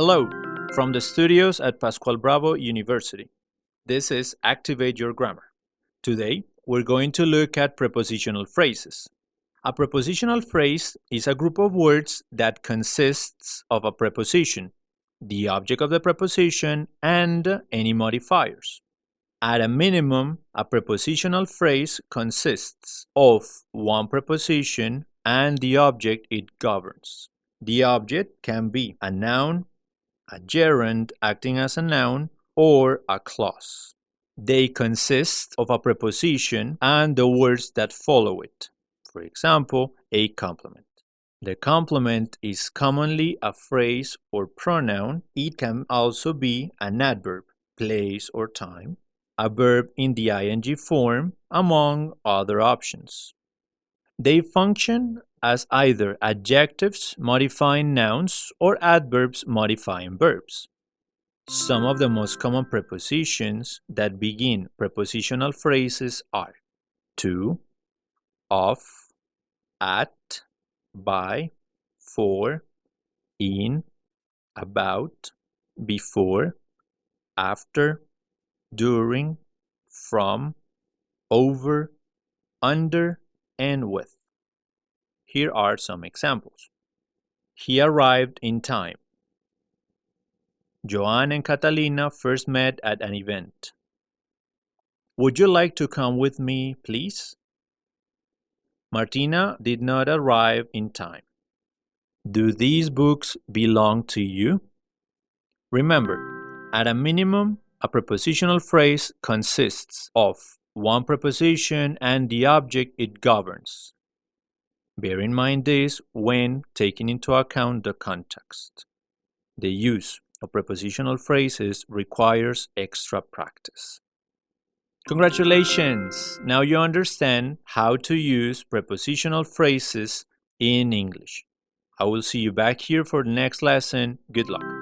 Hello, from the studios at Pascual Bravo University. This is Activate Your Grammar. Today, we're going to look at prepositional phrases. A prepositional phrase is a group of words that consists of a preposition, the object of the preposition, and any modifiers. At a minimum, a prepositional phrase consists of one preposition and the object it governs. The object can be a noun, a gerund acting as a noun, or a clause. They consist of a preposition and the words that follow it. For example, a complement. The complement is commonly a phrase or pronoun. It can also be an adverb, place or time, a verb in the ing form, among other options. They function as either adjectives modifying nouns or adverbs modifying verbs. Some of the most common prepositions that begin prepositional phrases are to, of, at, by, for, in, about, before, after, during, from, over, under, and with. Here are some examples. He arrived in time. Joan and Catalina first met at an event. Would you like to come with me, please? Martina did not arrive in time. Do these books belong to you? Remember, at a minimum, a prepositional phrase consists of one preposition and the object it governs. Bear in mind this when taking into account the context. The use of prepositional phrases requires extra practice. Congratulations! Now you understand how to use prepositional phrases in English. I will see you back here for the next lesson. Good luck.